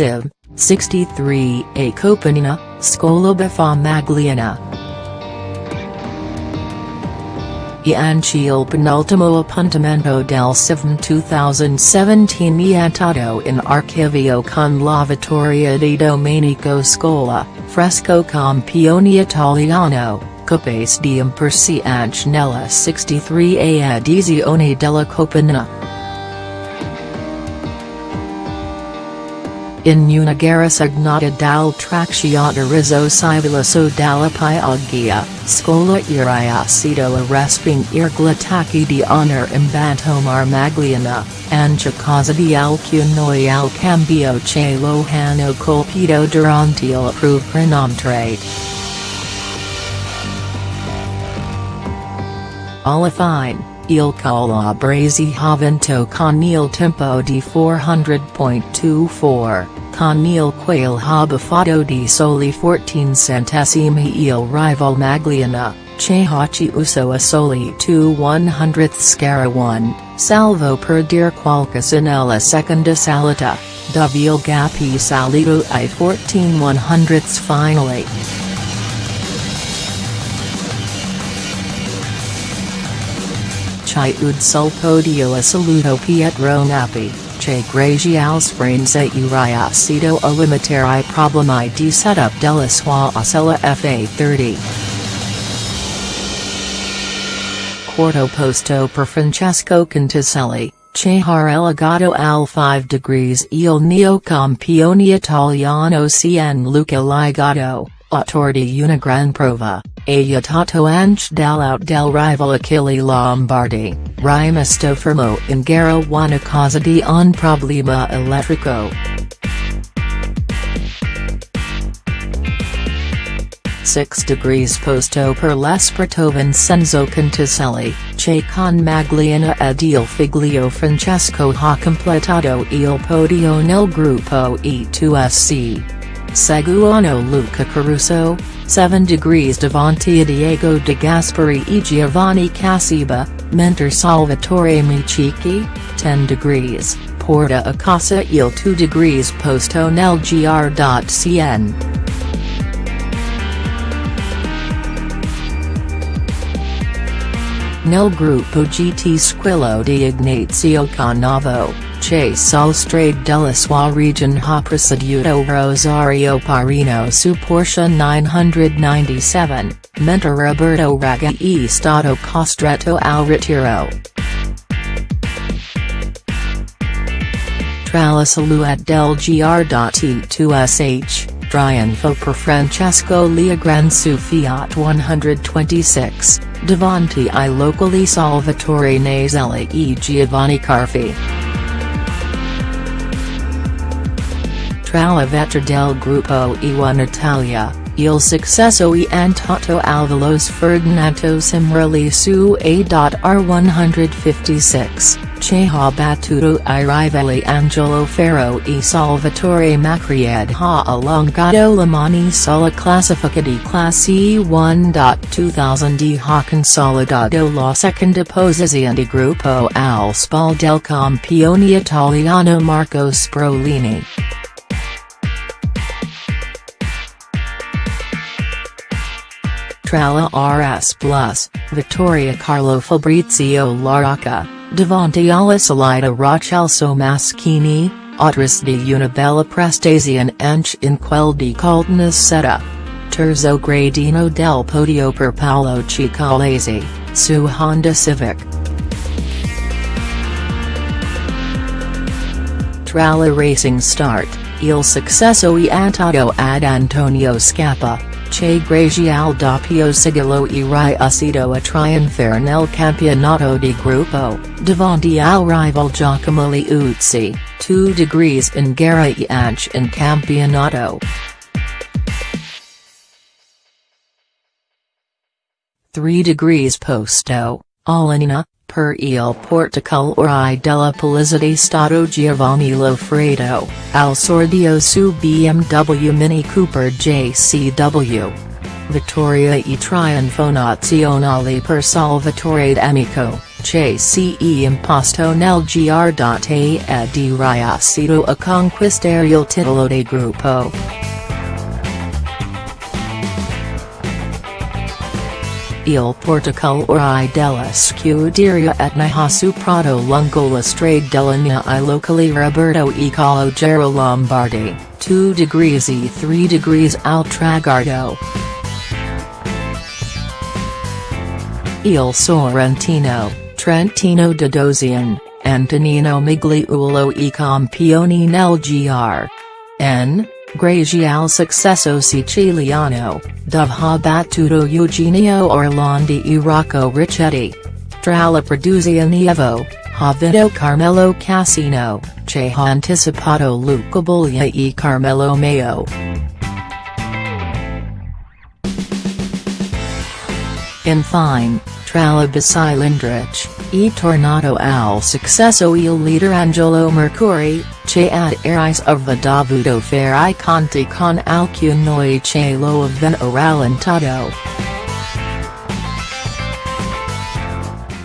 Civ, 63 A Coppa Nissena, Scola Magliona. Ianciel penultimo appuntamento del Civ 2017 Niantato in Archivio con la vittoria di Domenico Scola, fresco campione italiano, Capace di impersi anche nella 63 a edizione della Coppa Nissena. In gara dal tracciata rizzo civiloso dalla Piaggia, Scola iria sito a resping irglataki di honor imbanto Magliona, anche causa di alcunoi al cambio che lo hanno colpito durante il provvedimento. Alla fine, il calabrese ha vinto con il tempo di 400.24, con il quale ha buffato di soli 14 centesimi il rival Magliona, che ha uso a soli 2 100 scara 1, salvo per dir qualcosa nella seconda salita, dove il gap salito ai 14 100 finally. Chiud sul podio assoluto Pietro Nappi, che grazie al sprinza uriacido a limitare i problemi di setup della sua Osella FA30. Quarto posto per Francesco Conticelli, che har elegato al 5 degrees il neo campione italiano Cien Luca Ligato, autor di una gran prova. Aiutato anche dall'out del rival Achille Lombardi, rimasto fermo in gara una causa di un problema elettrico. Six degrees posto per l'esperto Vincenzo Conticelli, che con Magliona ed il figlio Francesco ha completato il podio nel gruppo E2SC. Seguono Luca Caruso, 7 degrees davanti Diego de Gasperi e Giovanni Cassiba, Mentor Salvatore Michichi, 10 degrees, porta a casa il 2 degrees posto nel gr.cn. Nel gruppo GT Squillo di Ignazio Cannavo che sul strade della sua region ha preceduto Rosario Parino su Porsche 997, Mentor Roberto Raga è stato costretto al ritiro. Tra la del gr.e2sh, triunfo per Francesco Leogran su Fiat 126, davanti ai locali Salvatore Nazelli e Giovanni Carfi. Tra la vetra del gruppo E1 Italia, il successo e antato al veloce Ferdinando Simrali su A.R156, che ha battuto i rivali Angelo Ferro e Salvatore Macried ha allungato la mani sulla classifica di classe E1. 2000 ha consolidato la seconda posizione di gruppo al spal del campione italiano Marco Sbrollini. Tralla RS Plus, Vittoria Carlo Fabrizio Larocca, davanti alla salita Rochelso Maschini, Otras di una bella prestazione anche in quel di Coltnas Setta. Terzo gradino del podio per Paolo Cicalesi, su Honda Civic. Tralla Racing Start, il successo e antato ad Antonio Scappa che grazie al doppio sigillo e riuscito a trionfare nel campionato di gruppo, davanti al rival Giacomo Liuzzi, 2 degrees in gara e anche in campionato. 3 degrees posto, Alanina, per il portacolore della Polizia Stato Giovanni Lofredo, al sordio su BMW Mini Cooper JCW. Vittoria e trionfo nazionale per Salvatore D'Amico, se imposto nel gr.a di riuscito a conquistare il titolo de gruppo. Il Portocolore della Scuderia Etna su Prato lungo la strade della Mia i locali Roberto e Calogero Lombardi, 2 degrees e 3 degrees al traguardo. Il Sorrentino, Trentino de Dozian, Antonino Migliulo e Campioni nel gr. N. Grazie successo siciliano, dove ha battuto Eugenio Orlandi e Rocco Richetti. Tra la produzione ha vinto Carmelo Cassino, che ha anticipato Luca Buglia e Carmelo Mayo. Infine, tra la Basilindrich, e tornato al successo il leader Angelo Mercuri, che ad eris of dovuto fare i conti con alcuni che lo avevano rallentato.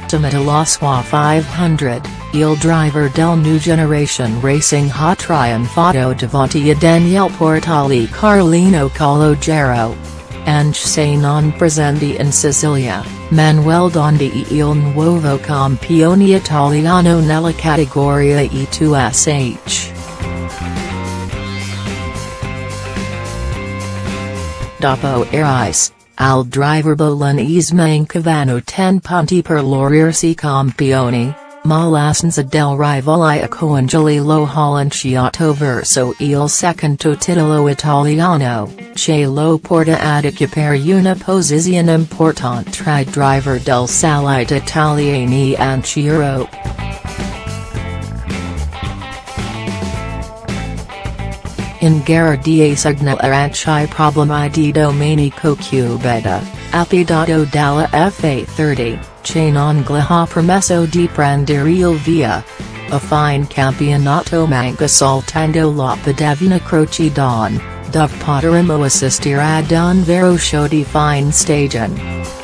Ultimate la sua 500, il driver del New Generation Racing ha trionfato davanti a Daniele Portali Carlino Calogero. Anche se non presenti in Sicilia, Manuel Dondi e il nuovo campione italiano nella categoria E2SH. Dopo Eris, al driver Bolognese mancavano 10 punti per l'orirsi campioni, ma l'assenza del rivale a coangeli lo halanciato verso il secondo titolo italiano, che lo porta ad occupare una posizione importante tra driver del Salite Italiani and Europe. In gara di segnalaranci problemi di Domenico Cubeda, appidato dalla FA30, che non gli ha permesso di prendere il via. A fine campionato manca soltanto la Pedavena Croce d'Aune, dove potremo assistere ad un vero show di fine stagione.